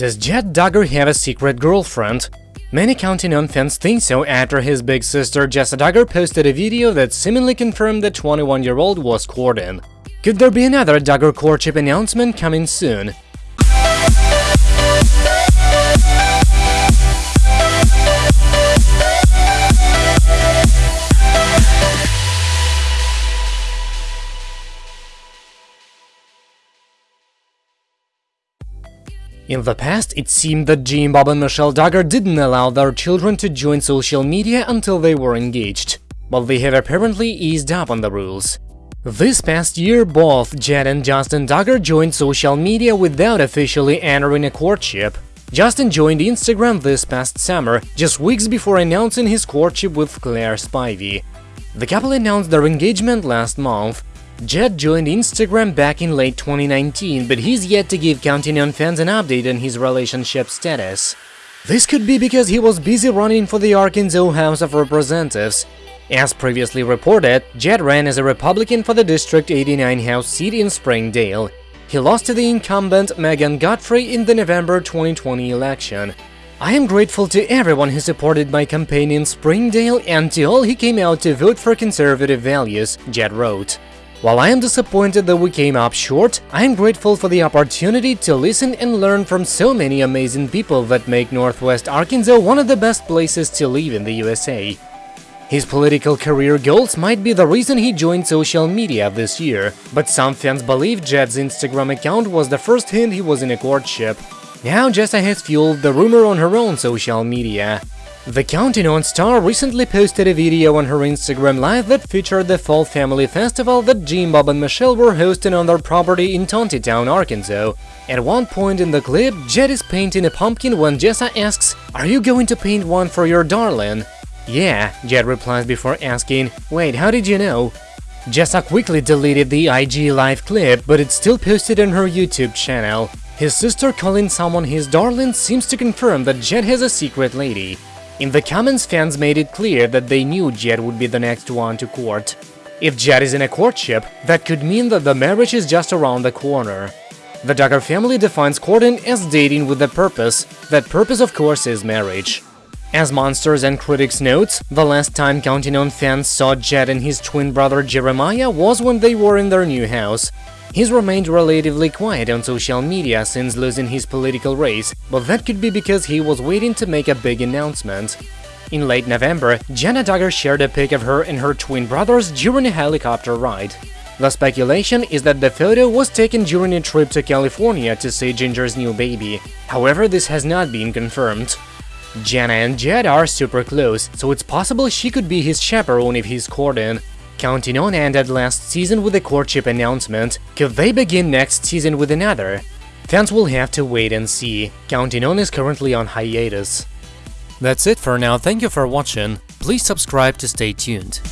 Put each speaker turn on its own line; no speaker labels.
Does Jed Duggar have a secret girlfriend? Many Counting On fans think so after his big sister Jessa Duggar posted a video that seemingly confirmed the 21-year-old was courting. Could there be another Duggar courtship announcement coming soon? In the past, it seemed that Jim Bob and Michelle Duggar didn't allow their children to join social media until they were engaged, but they have apparently eased up on the rules. This past year, both Jed and Justin Duggar joined social media without officially entering a courtship. Justin joined Instagram this past summer, just weeks before announcing his courtship with Claire Spivey. The couple announced their engagement last month, Jed joined Instagram back in late 2019, but he's yet to give Counting On fans an update on his relationship status. This could be because he was busy running for the Arkansas House of Representatives. As previously reported, Jed ran as a Republican for the District 89 House seat in Springdale. He lost to the incumbent Megan Godfrey in the November 2020 election. I am grateful to everyone who supported my campaign in Springdale and to all who came out to vote for conservative values, Jed wrote. While I am disappointed that we came up short, I am grateful for the opportunity to listen and learn from so many amazing people that make Northwest Arkansas one of the best places to live in the USA. His political career goals might be the reason he joined social media this year, but some fans believe Jed's Instagram account was the first hint he was in a courtship. Now Jessa has fueled the rumor on her own social media. The Counting On star recently posted a video on her Instagram live that featured the Fall Family Festival that Jim, Bob and Michelle were hosting on their property in Town, Arkansas. At one point in the clip, Jed is painting a pumpkin when Jessa asks, are you going to paint one for your darling? Yeah, Jed replies before asking, wait, how did you know? Jessa quickly deleted the IG live clip, but it's still posted on her YouTube channel. His sister calling someone his darling seems to confirm that Jed has a secret lady. In the comments, fans made it clear that they knew Jed would be the next one to court. If Jed is in a courtship, that could mean that the marriage is just around the corner. The Duggar family defines courting as dating with a purpose. That purpose, of course, is marriage. As Monsters and Critics notes, the last time Counting On fans saw Jed and his twin brother Jeremiah was when they were in their new house. He's remained relatively quiet on social media since losing his political race, but that could be because he was waiting to make a big announcement. In late November, Jenna Duggar shared a pic of her and her twin brothers during a helicopter ride. The speculation is that the photo was taken during a trip to California to see Jinger's new baby. However, this has not been confirmed. Jenna and Jed are super close, so it's possible she could be his chaperone if he's courting. Counting On ended last season with a courtship announcement, could they begin next season with another? Fans will have to wait and see, Counting On is currently on hiatus. That's it for now, thank you for watching, please subscribe to stay tuned.